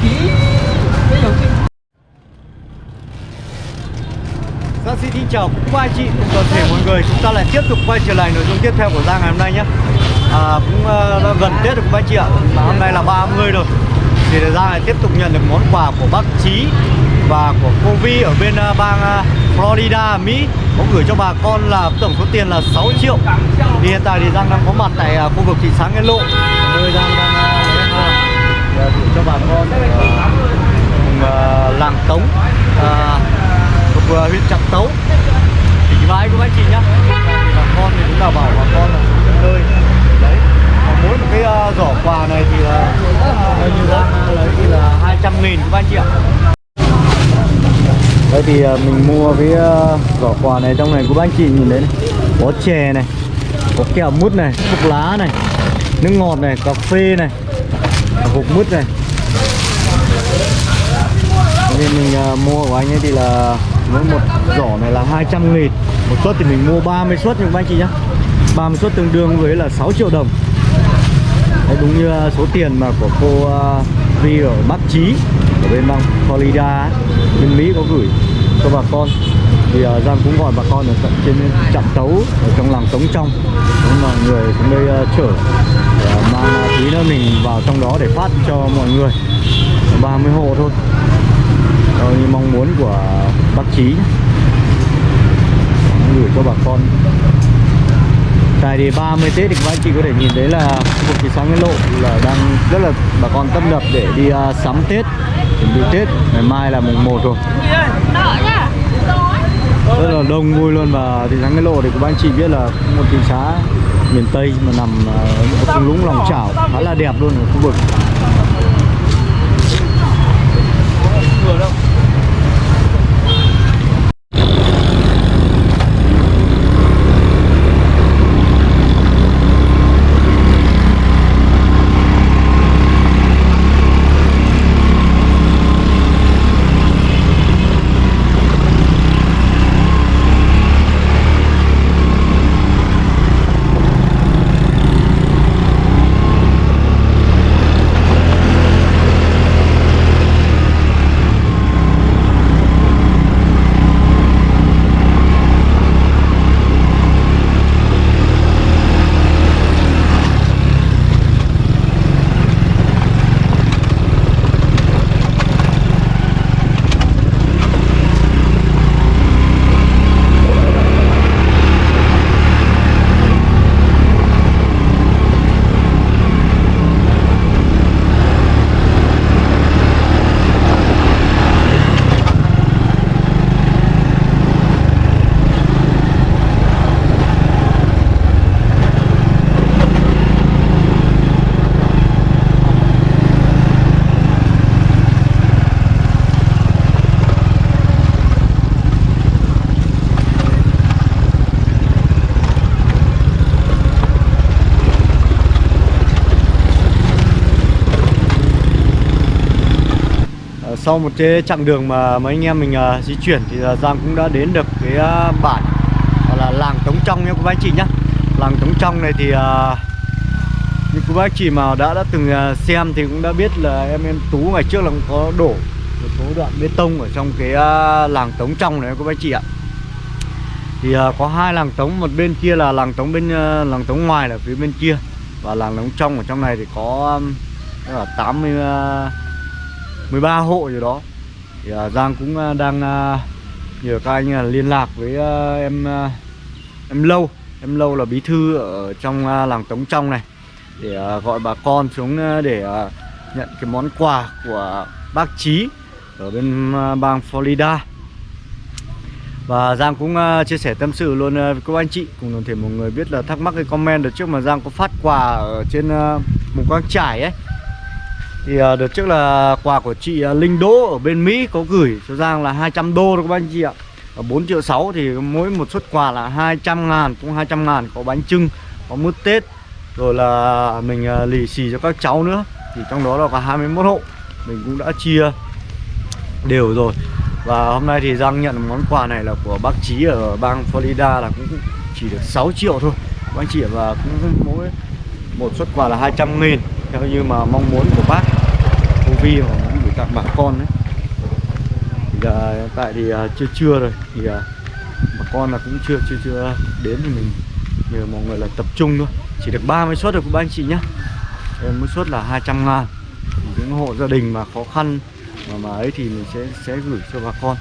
Giang dạ, xin kính chào quý ba chị cùng toàn thể mọi người Chúng ta lại tiếp tục quay trở lại nội dung tiếp theo của Giang ngày hôm nay nhé. À, Cũng uh, gần Tết rồi các anh chị ạ. Mà hôm nay là 30 rồi. Thì Giang lại tiếp tục nhận được món quà của bác Trí Và của cô Vi ở bên uh, bang uh, Florida, Mỹ. Có gửi cho bà con là tổng số tiền là 6 triệu. Thì hiện tại thì Giang đang có mặt tại uh, khu vực thị xã Nghĩa Lộ. Nơi Giang đang uh, lấy hoa để gửi cho bà con ở uh, uh, làng Tống uh, thuộc uh, huyện Trạm Tấu. Tỉnh Vãi của anh chị nhá. Bà con thì cũng là bảo bà con là xuống nơi. Đấy. Và mỗi một cái uh, giỏ quà này thì là uh, như đang lấy thì là 200 nghìn của anh chị ạ. Đây thì mình mua cái giỏ quà này trong này của anh chị nhìn đấy này. có chè này có kẹo mút này thuốc lá này nước ngọt này cà phê này hộp mứt này. Nên mình uh, mua của anh ấy thì là mỗi một giỏ này là 200 nghìn. Một suất thì mình mua 30 suất nhưng các anh chị nhá. 30 suất tương đương với là 6 triệu đồng. Đấy, đúng như uh, số tiền mà của cô uh, Vi ở Bắc Chí ở bên bang Florida ấy, bên Mỹ có gửi cho bà con. Thì uh, Giang cũng gọi bà con ở tận trên trạm tấu ở trong làng Tống Trong. Cũng là người xuống đây uh, chở mang tí nữa mình vào trong đó để phát cho mọi người. 30 hộ thôi. Đó như mong muốn của bác chí gửi cho bà con. Tại thì 30 Tết thì các anh chị có thể nhìn thấy là khu vực thị xã Nghĩa Lộ là đang rất là bà con tâm nập để đi uh, sắm Tết chuẩn bị Tết. Ngày mai là mùng 1 rồi. Rất là đông vui luôn và thị xã Nghĩa Lộ thì các anh chị biết là một thị xã miền Tây mà nằm uh, ở thung lũng lòng chảo khá là đẹp luôn ở khu vực. Ờ, sau một cái chặng đường mà mấy anh em mình uh, di chuyển thì uh, Giang cũng đã đến được cái uh, bản gọi là làng Tống Trong nha các anh chị nhá. Làng Tống Trong này thì uh, như các bác chị mà đã đã từng uh, xem thì cũng đã biết là em em Tú ngày trước là cũng có đổ một số đoạn bê tông ở trong cái uh, làng Tống Trong này các bác chị ạ. Thì uh, có hai làng Tống một bên kia là làng Tống bên uh, làng Tống ngoài là phía bên kia và làng Tống Trong ở trong này thì có um, là 80 uh, 13 hộ rồi đó. Thì à, Giang cũng à, đang à, nhờ các anh liên lạc với em em lâu. Em lâu là bí thư ở trong làng Tống Trong này. Để gọi bà con xuống để nhận cái món quà của bác Trí ở bên bang Florida. Và Giang cũng uh, chia sẻ tâm sự luôn uh, với các anh chị. Cùng toàn thể mọi người biết là thắc mắc cái comment đợt trước mà Giang có phát quà ở trên uh, Quang Trải ấy thì uh, đợt trước là quà của chị uh, Linh Đỗ ở bên Mỹ có gửi cho Giang là 200 đô đó các anh chị ạ. Ở 4 triệu 6 thì mỗi một suất quà là 200 ngàn cũng 200 ngàn có bánh trưng có mứt Tết rồi là mình à, lì xì cho các cháu nữa. Thì trong đó là có 21 hộ mình cũng đã chia đều rồi. Và hôm nay thì Giang nhận món quà này là của bác Trí ở bang Florida là cũng chỉ được 6 triệu thôi. Bác chị và cũng mỗi một suất quà là 200 nghìn theo như mà mong muốn của bác cô Vi mà muốn gửi tặng bà con đấy thì hiện tại thì uh, chưa trưa rồi. Thì uh, bà con là cũng chưa chưa chưa đến thì mình. Nhờ mọi người là tập trung thôi. Chỉ được 30 suất được của ba anh chị nhá. Em mỗi suất là 200 ngàn. Những hộ gia đình mà khó khăn mà mà ấy thì mình sẽ sẽ gửi cho bà con.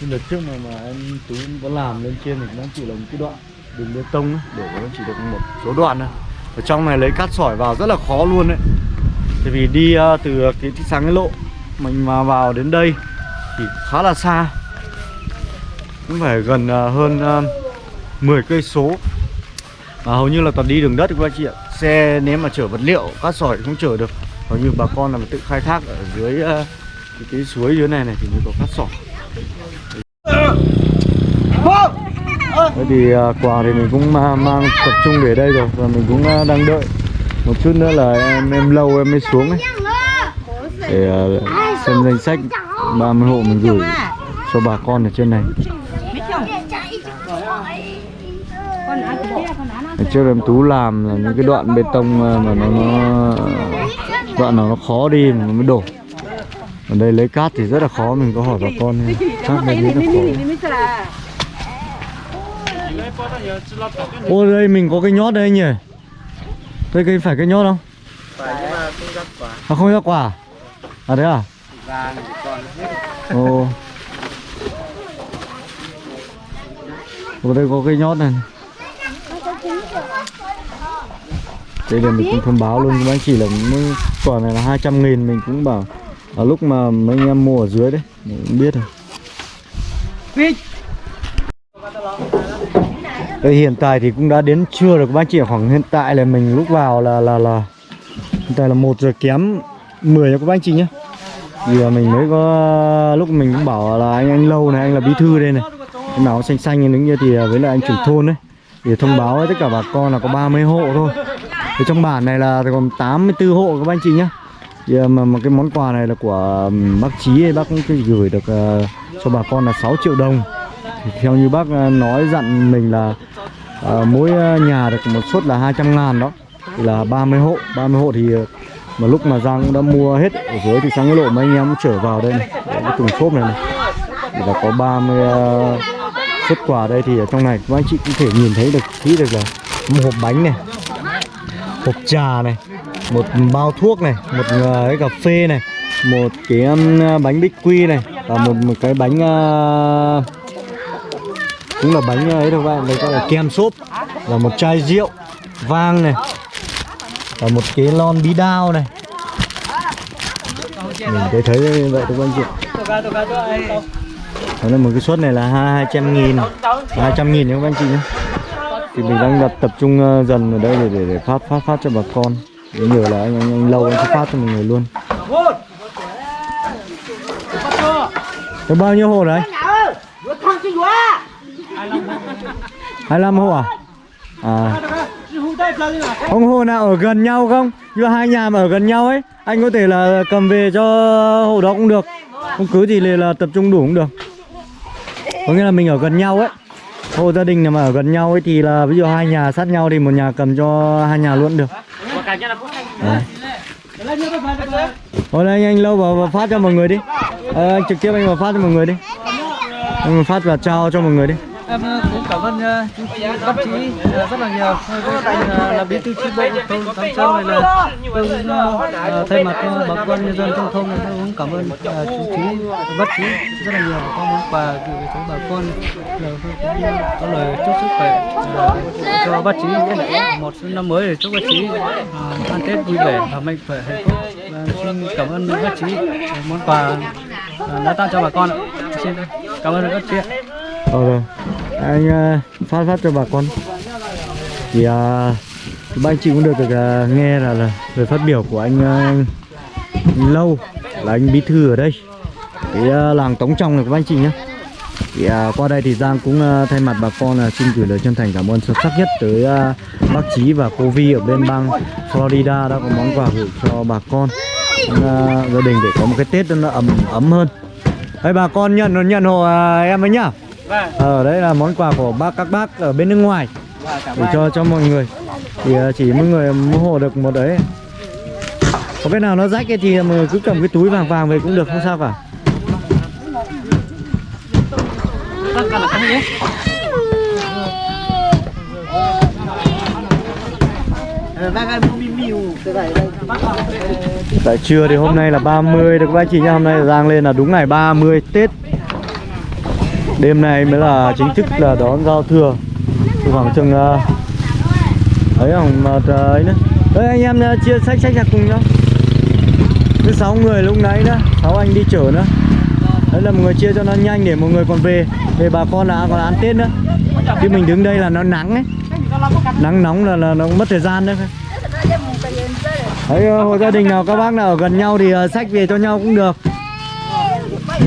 Nhưng đợt trước mà mà em tú có làm lên trên thì nó chỉ là một cái đoạn đường bê tông ấy, để nó chỉ được một số đoạn thôi ở trong này lấy cát sỏi vào rất là khó luôn đấy. Tại vì đi uh, từ cái thị sáng cái lộ mình mà vào đến đây thì khá là xa. Cũng phải gần uh, hơn ờ, uh, 10 cây số. Và hầu như là toàn đi đường đất các chị ạ. Xe nếu mà chở vật liệu cát sỏi cũng không chở được. Hầu như bà con là tự khai thác ở dưới uh, cái, cái suối dưới này này thì mới có cát sỏi. Thế thì à, quà thì mình cũng mang tập trung để đây rồi và mình cũng à, đang đợi một chút nữa là em em lâu em mới xuống ấy. Để à, xem danh sách 30 hộ mình gửi cho bà con ở trên này. Trước em tú làm là những cái đoạn bê tông mà nó, nó đoạn nào nó khó đi mà nó mới đổ. Ở đây lấy cát thì rất là khó mình có hỏi bà con cát này rất là khó Ô đây mình có cái nhót đây nhỉ? Đây cái phải cái nhót không? Phải nhưng mà không ra quả. À không ra quả. À thế à? Vàng thì còn hết. Ồ. Ở đây có cái nhót này Đây là mình cũng thông báo luôn các anh chỉ là quả này là 200 nghìn Mình cũng bảo ở lúc mà mấy anh em mua ở dưới đấy Mình cũng biết rồi đây hiện tại thì cũng đã đến trưa rồi các bác chị khoảng hiện tại là mình lúc vào là là là hiện tại là một giờ kém 10 nha các bác chị nhé thì à, mình mới có lúc mình cũng bảo là anh anh lâu này anh là bí thư đây này. Cái nào xanh xanh đứng như thì à, với lại anh trưởng thôn đấy để thông báo với tất cả bà con là có 30 hộ thôi. Thì trong bản này là còn 84 hộ các anh chị nhé thì à, mà, mà cái món quà này là của bác Chí bác cũng gửi được uh, cho bà con là 6 triệu đồng thì theo như bác ờ, nói dặn mình là à, mỗi ờ, nhà được một suất là 200 ngàn đó. Thì là 30 hộ. 30 hộ thì mà lúc mà Giang cũng đã mua hết ở dưới thì sang cái lộ mấy anh em cũng trở vào đây này. Cái thùng xốp này, này. Thì là có 30 uh, xuất quà đây thì ở trong này. Các anh chị cũng thể nhìn thấy được kỹ được là một hộp bánh này hộp trà này một bao thuốc này một cái cà phê này một cái um, bánh bích quy này và một một cái bánh uh, cũng là bánh ờ, ấy đâu các bạn? Đây gọi là kem xốp là một chai rượu vang này. Và một cái lon bí đao này. Mình thấy thấy như vậy các anh chị. Đó là một cái suất này là hai trăm nghìn. Hai trăm nghìn các anh chị nhé. Thì mình đang đặt tập trung ờ, dần ở đây để, để, để phát phát phát cho bà con. Để nhờ là anh, anh, anh lâu anh sẽ phát cho mọi người luôn. Có bao nhiêu hồ đấy? 25 hộ à? À. Ông hộ nào ở gần nhau không? Như hai nhà mà ở gần nhau ấy anh có thể là cầm về cho hộ đó cũng được. Không cứ thì là tập trung đủ cũng được. Có nghĩa là mình ở gần nhau ấy. Hộ gia đình mà ở gần nhau ấy thì là ví dụ hai nhà sát nhau thì một nhà cầm cho hai nhà luôn được. Hôm Thôi anh anh lâu vào, vào phát cho mọi người đi. À, Anh trực tiếp anh vào phát cho mọi người đi. Anh phát và trao cho mọi người đi. Em ờ, cũng cảm ơn uh, chú bác chí uh, rất là nhiều. Tôi anh uh, là bí thư chi bộ thôn Tam Châu này là tôi cũng uh, thay mặt uh, bà con nhân dân trong thôn này tôi cũng cảm ơn uh, chú chí bác chí rất là nhiều con muốn quà gửi tới bà con. Là có lời chúc sức khỏe uh, cho bác chí một năm mới để chúc bác chí uh, ăn Tết vui vẻ và mạnh khỏe hạnh phúc. Và xin cảm ơn bác chí món quà uh, đã tặng cho bà con. Ạ. xin cảm ơn các chị ạ. Ờ rồi anh ờ, phát phát cho bà con Thì uh, ba anh chị cũng được, được uh, nghe là, là lời phát biểu của anh, uh, anh Lâu Là anh bí thư ở đây Cái uh, làng Tống Trong này các anh chị nhé thì uh, qua đây thì Giang cũng uh, thay mặt bà con uh, xin gửi lời chân thành cảm ơn sâu sắc nhất tới uh, bác Chí và cô Vi ở bên bang Florida đã có món quà gửi cho bà con uh, gia đình để có một cái Tết nó ấm ấm hơn. Đây bà con nhận nhận hộ uh, em ấy nhá. Vâng. Ờ đấy là món quà của bác các bác ở bên nước ngoài để cho cho mọi người. Thì uh, chỉ mỗi người mua hộ được một đấy. có cái nào nó rách ấy thì mọi người cứ cầm cái túi vàng vàng về cũng được không sao cả Tại trưa thì hôm nay là 30 được các anh chị nhá Hôm nay Giang lên là đúng ngày 30 Tết Đêm này mới là chính thức là đón giao thừa. khoảng chừng uh, ấy khoảng mà uh, ấy nữa. Đấy anh em uh, chia sách sách ra cùng nhau. Cứ 6 người lúc nãy nữa 6 anh đi chở nữa. Đấy là mọi người chia cho nó nhanh để mọi người còn về Về bà con là còn ăn Tết nữa. Chứ mình đứng đây là nó nắng ấy. Nắng nóng là, là nó mất thời gian đấy. Đấy, hộ gia đình nào các bác nào ở gần nhau thì sách về cho nhau cũng được. Ừ.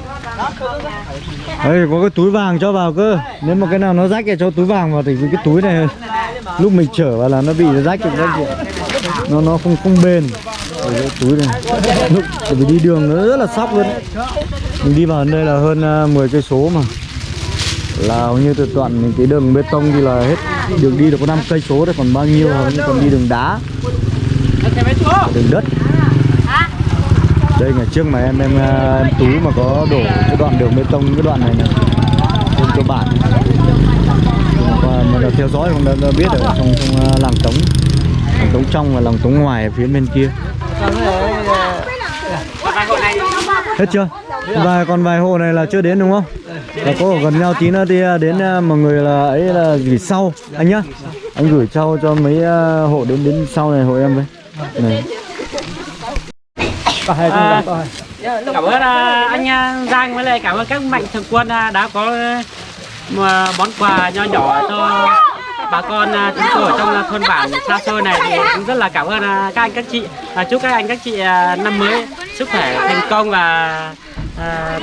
mức Đây có cái túi vàng cho vào cơ. Nếu mà cái nào nó rách thì cho túi vàng vào Thì cái túi này, lúc mình chở vào là nó bị rách được các chị. Nó nó không không bền. Ở cái túi này. Lúc vì đi đường nó rất là sóc luôn. Mình đi vào đây là hơn à, 10 cây số mà. Là hầu như từ toàn cái đường bê tông thì là hết. Đường đi được có 5 cây số đấy còn bao nhiêu hầu như còn đi đường đá. Đường đất đây ngày trước mà em em, à, em tú mà có đổ cái đoạn đường bê tông cái đoạn này này trên cơ bản. Mà, mình theo dõi cũng đã, đã biết ở trong trong à, làng tống. Làng tống trong và làng tống ngoài ở phía bên kia. Hết chưa? Vài còn vài hộ này là chưa đến đúng không? Là có gần nhau tí nữa thì à, đến mọi người là ấy là gửi sau. Anh nhá. Anh gửi sau cho mấy hộ đến đến sau này hộ em với. Này. À, cảm ơn à, anh à, Giang với lại cảm ơn các mạnh thường quân đã có món quà nho nhỏ cho bà con chúng tôi ở trong thôn bản xa xôi này thì cũng rất là cảm ơn các anh các chị à, chúc các anh các chị năm mới sức khỏe thành công và à,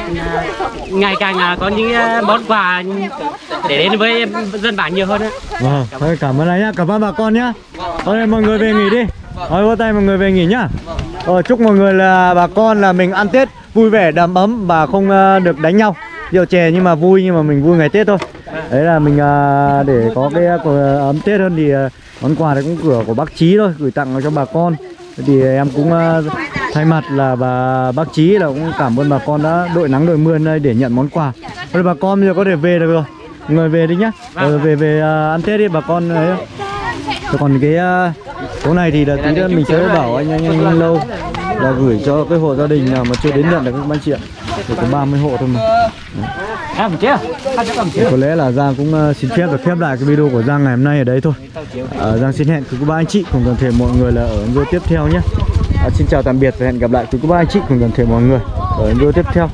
ngày càng có những món quà để đến với dân bản nhiều hơn nữa. Vâng, thôi cảm ơn anh nhá, cảm ơn bà con nhá. Thôi mọi người về nghỉ đi. Thôi vỗ tay mọi người về nghỉ nhá. Ờ, chúc mọi người là bà con là mình ăn Tết vui vẻ đầm ấm và không uh, được đánh nhau. Rượu chè nhưng mà vui nhưng mà mình vui ngày Tết thôi. Đấy là mình uh, để có cái uh, ấm Tết hơn thì uh, món quà này cũng cửa của bác Chí thôi, gửi tặng cho bà con. Thì em cũng uh, thay mặt là bà bác Chí là cũng cảm ơn bà con đã đội nắng đội mưa đây để nhận món quà. Thôi bà con bây giờ có thể về được rồi. Người về đi nhá. Ờ, về về uh, ăn Tết đi bà con ấy. Còn cái uh, số này thì là tí nữa mình sẽ bảo anh anh anh, anh lâu là gửi cho cái hộ gia đình nào mà chưa đến nhận được các anh chị ạ. Chỉ có 30 hộ thôi mà. À, chưa? Có lẽ là Giang cũng uh, xin phép được khép lại cái video của Giang ngày hôm nay ở đấy thôi. Uh, Giang xin hẹn quý cô bác anh chị cùng toàn thể mọi người là ở video tiếp theo nhé. Uh, xin chào tạm biệt và hẹn gặp lại quý cô bác anh chị cùng toàn thể mọi người ở video tiếp theo.